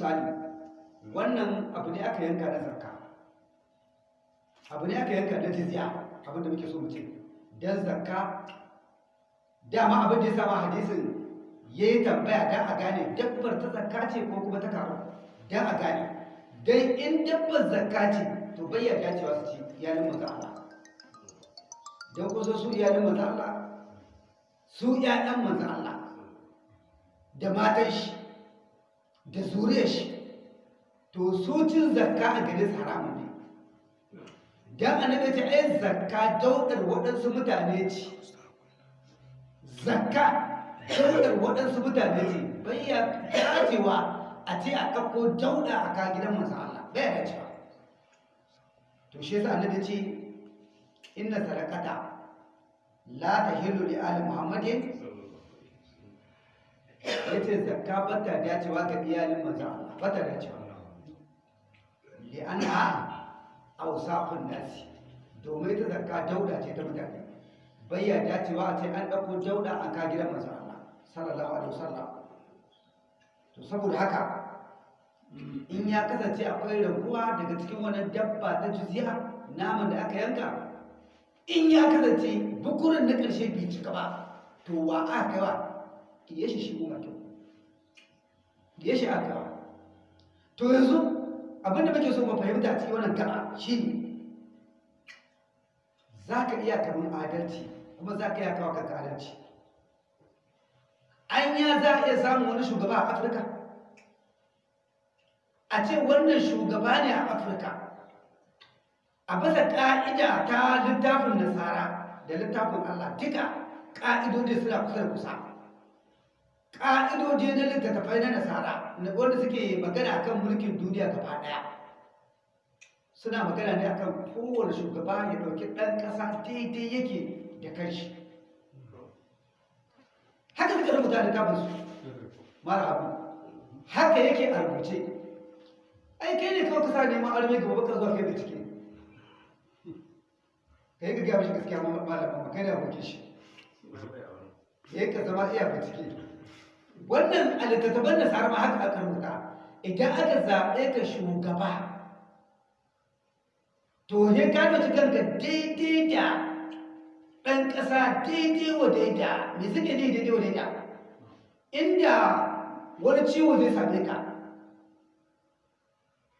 misali wannan abu ne aka yanka na zakka. Abu ne aka yanka na jizya abin da muke so mu ce. Dan zakka dama abin da ya sama hadisin ya yi tambaya dan a gane dabbar ta zakka ce ko kuma ta karo dan a gane. Dan in dabbar zakka ce to bai yarda cewa su ci iyalin manzo Allah. Dan kusa su iyalin manzo Allah? Su ƴaƴan manzo Allah. Da matan shi. Da zuriyar shi. To su cin zakka a gare su haramun ne. Dan annabi ta ai zakka daudar waɗansu mutane ce. Zakka daudar waɗansu mutane ce. Bai ya dacewa a ce a ɗauko dauda a ka gidan manzo Allah. Bai ya dacewa. To shi yasa annabi ce inna sadaqata la tahillu li ali muhammadin ya ce zakka bata dacewa ga iyalin manzo Allah bata dacewa. Li anna awsaqun nasi domin ta zakka dauda ce ta mutane. Bai ya dacewa a ce an ɗauko dauda an ka gidan manzo Allah sallallahu alaihi wasallam. To saboda haka in ya kasance akwai raguwa daga cikin wannan dabba ta jizya naman da aka yanka in ya kasance bukurin na ƙarshe bai cika ba to wa aka kai wa? Ya shi shi kuma kyau. Ya shi aka to yanzu abin da muke so mu fahimta cikin wannan gaba shine za ka iya kamun adalci kuma za ka iya kawo kanka adalci. Anya za a iya samun wani shugaba a afirka? A ce wannan shugaba ne a afirka. A bisa ƙa'ida ta littafin nasara da littafin allah duka ƙa'idodi suna kusa da kusa. Ƙa'idodi na littattafai na nasara wanda suke magana akan mulkin duniya gaba ɗaya suna magana ne akan kowane shugaba ya ɗauki ɗan ƙasa daidai yake da kanshi. Haka suka rubuta littafin su mara abu. Haka yake a rubuce. Ai kai ne kawai kasa neman arme gaba baka zuwa kai bincike. Ka yi gaggawa shi gaskiya malamin kai da abokin shi. Ya yi ka zama iya bincike. Wannan a littattafan da sarama haka aka rubuta idan aka zaɓe ka shugaba to ne ka nuci kanka daidai da ɗan ƙasa daidai wa daida. Me suke daidai wa daida? Inda wani ciwo zai same ka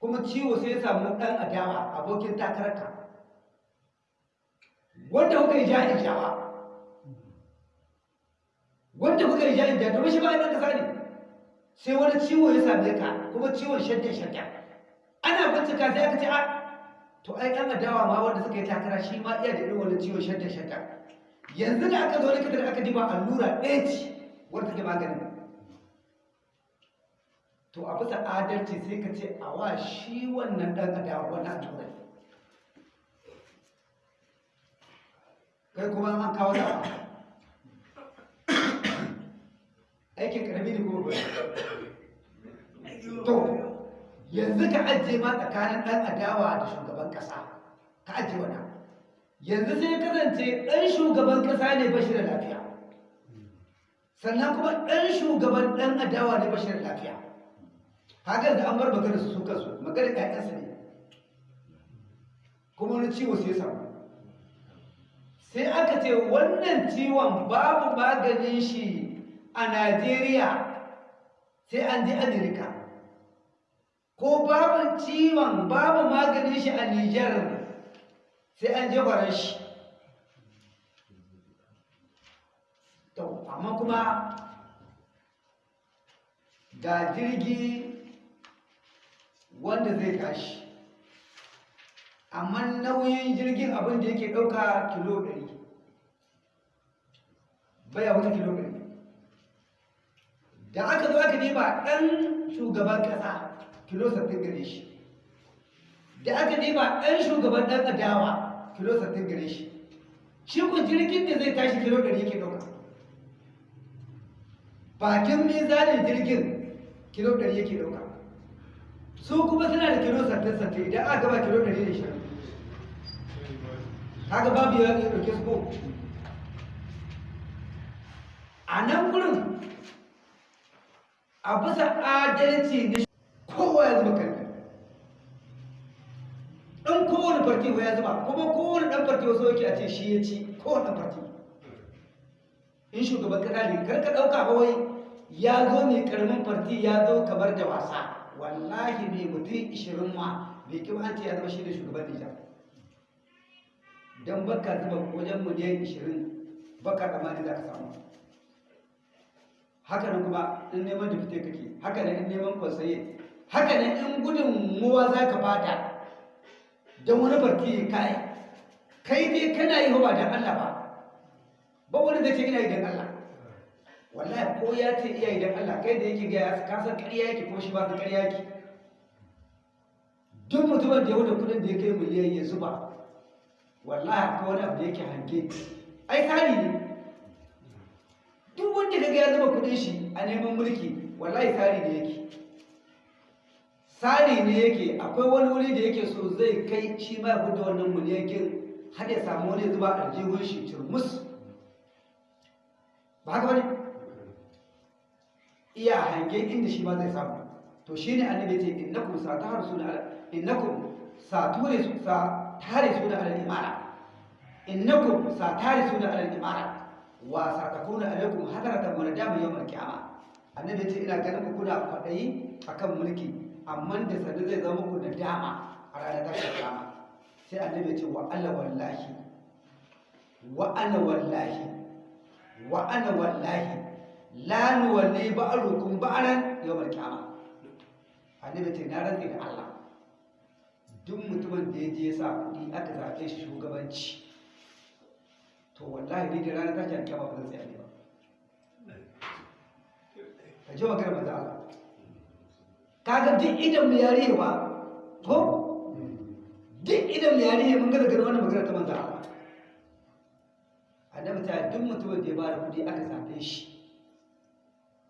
kuma ciwo sai samu ɗan adawa abokin takararka. Wanda kuka yi ja'in jawa wanda kuka yi ja'in jawa domin shi ba ɗan ƙasa ne. Sai wani ciwo ya same ka kuma ciwon shadda shadda. Ana bincika sai aka ce a to ai ɗan adawa ma wanda suka yi takara shi ma iya da irin wani ciwon shadda shadda. Yanzu da aka zo likita da aka diba allura ɗaya ce wanda take magani. To a bisa adalci sai ka ce a wa shi wannan ɗan adawa wannan allura kai kuma an kawo da aikin ƙarami ne kuma to yanzu ka ajiye ma tsakanin ɗan adawa da shugaban ƙasa. Ka ajiye wannan yanzu sai kasance ɗan shugaban ƙasa ne bashi da lafiya. Sannan kuma ɗan shugaban ɗan adawa ne bashi da lafiya. Haka da an bar magana su su kansu magana ƴaƴansu ne. Kuma wani ciwo sai samu. Sai aka ce wannan ciwon babu maganin shi a najeriya sai an je amerika ko babu ciwon babu maganin shi a Nijar sai an je gwaran shi. To, amma kuma ga jirgi wanda zai tashi. Amma nauyin jirgin abin da yake ɗauka kilo ɗari. Baya wuce kilo ɗari. Da aka zo aka nema ɗan shugaban ƙasa kilo sattin gare shi. Da aka nema ɗan shugaban ɗan adawa kilo sattin gare shi. Shi ku jirgin da zai tashi kilo ɗari yake ɗauka. Bakin mizanin jirgin kilo ɗari yake ɗauka. Su kuma suna da kilo sattin sattin idan aka gaba kilo ɗari da shirin haka babu ya ɗauke su ko? A nan gurin a bisa adalci na ya zuba kalli dan kowane farti ya zuba kuma kowane dan farti wasu yake a ce shi ya ci kowane dan farti. In shugaban kasa ne kar ka ɗauka ba wai ya zo ne ƙaramin farti ya zo kamar da wasa. Wallahi ne mutum ishirin ma bai kima an ce ya zama shi da shugaban Nijar. Don baka zuba wajen miliyan ishirin baka tsammani za ka samu. Haka nan kuma in neman dafite kake haka nan in neman kwasaye haka nan in gudun muwa za ka fata don wani farki ya kai kai dai kana yi ba don Allah ba ba wani zai ce ina yi don Allah. Wallahi ko ya ce iya yi don Allah kai da yake gaya ka san ƙarya yake ko shi ba ka ƙarya yake. Duk mutumin da ya wuce kuɗin da ya kai miliyan ya zuba wallahi akwai wani abu da yake hange. Ai tsari ne. Ya zuba kuɗin shi a neman mulki wallahi tsari ne yake. Tsari ne yake akwai wani wuri da yake so zai kai shi ma ya da wannan miliyakin har ya samu wani zuba aljihun shi turmus. Ba haka ba ne iya hange inda shi ma zai samu. To shine annabi ce innakum sataharsuna innakum sature sa tare suna alal imara innakum satare suna alal imara wa satakuna alaikum hadaratan wa nadama yawmal qiyama annabi ce ina ganin ku kuna kwadayi akan mulki amma da sanda zai zama ku nadama a ranar tashin kiyama. Sai annabi ce wa alla wallahi wa ana wallahi wa ana wallahi la nuwalli ba'rukum ba'ran yawmal qiyama annabi ce na rantsi da Allah duk mutumin da ya je sa kuɗi aka zaɓe shi shugabanci to wallahi ni da ranar tashin kiyama ba zan tsaya ne ba. Ka ji magana manzo Allah. Kaga duk idan mu yare ba? Ko? Duk idan mu yare mun ga daga wannan magana ta manzo Allah. Annabi ta duk mutumin da ya ba da kuɗi aka zaɓe shi.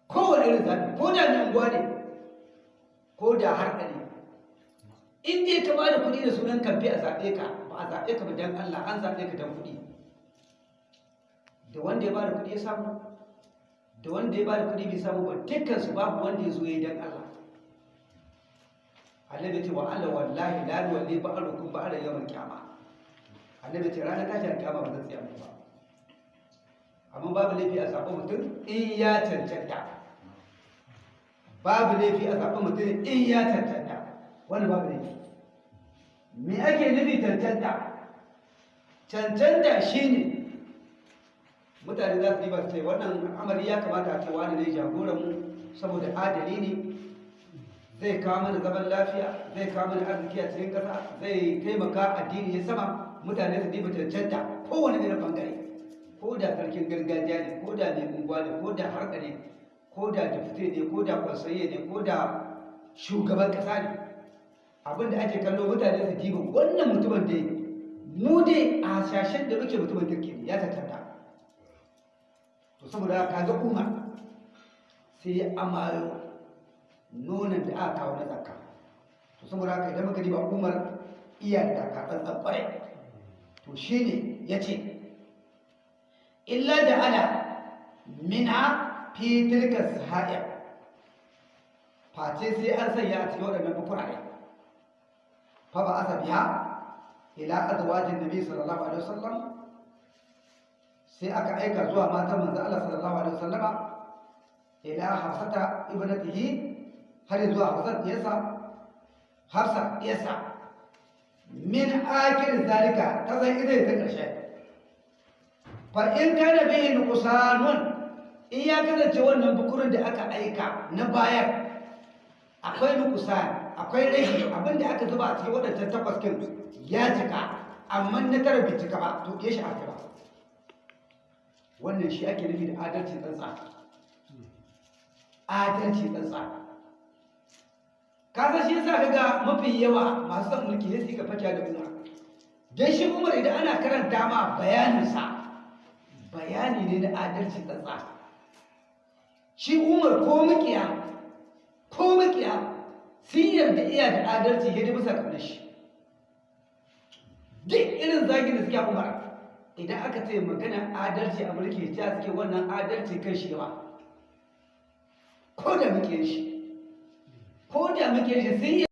Kowane irin zaɓe ko da mai unguwa ne ko da harka ne. In dai ka ba da kuɗi da sunan kamfe a zaɓe ka ba a zaɓe ka ba dan Allah an zaɓe ka dan kuɗi. Da wanda ya ba da kuɗi ya samu da wanda ya ba da kuɗi bai samu ba dukkan su babu wanda ya zo ya yi dan Allah. Annabi ce wa Allah wallahi la yuwalli ba'arukum ba'ala yawmal qiyama annabi ce ranar tashin kiyama ba zan tsaya ba. Amma babu laifi a zaɓi mutum in ya cancanta. Babu laifi a zaɓi mutum in ya cancanta. Wani babu laifi. Me ake nufi cancanta? Cancanta shine mutane za su yi su ce wannan al'amari ya kamata a ce wani ne jagoran mu saboda adali ne zai kawo mana zaman lafiya zai kawo mana arziki a cikin ƙasa zai taimaka addini ya sama. Mutane su diba cancanta kowane irin ɓangare. Ko da sarkin gargajiya ne ko da mai unguwa ne ko da harka ne ko da dafite ne ko da kwasaye ne ko da shugaban ƙasa ne. Abinda ake kallo mutane su diba wannan mutumin da mu dai a shashen da muke mutumin kirki ya cancanta. To saboda ka ga umar sai ya amayo nonon da aka kawo na zakka. To saboda haka idan muka diba umar iya da karɓar tsabbare to shine ya ce illa da ala minha fi tilka sahaya face sai an sanya a cikin waɗannan bukurare fa ba asa biya ila azwajin nabi sallallahu alaihi wasallam sai aka aika zuwa matan manzo Allah sallallahu alaihi wasallama ila hafsata ibnatihi har zuwa hafsat yasa hafsa yasa min akir zalika ta zai ita ta ƙarshe fa in kana bihi nuqsanun in ya kasance wannan bukurin da aka aika na bayar akwai nuqsan akwai rage abin da aka zuba a cikin wadannan takwas kin ya cika amma na tara bai cika ba to ya shi aka ba wannan shi ake nufi da adalci tsantsa. Adalci tsantsa. Ka san shi yasa kaga mafi yawa masu son mulki sai suka fake da Umar. Dan shi Umar idan ana karanta ma bayanin sa bayani ne na adalci tsantsa. Shi Umar ko makiya ko makiya sun yarda iya da adalci ya bisa kamar shi duk irin zagin da suke Umar. Idan aka ce magana adalci a mulki ta suke wannan adalci kan shi yawa. Ko da muke shi. Ko da muke shi yi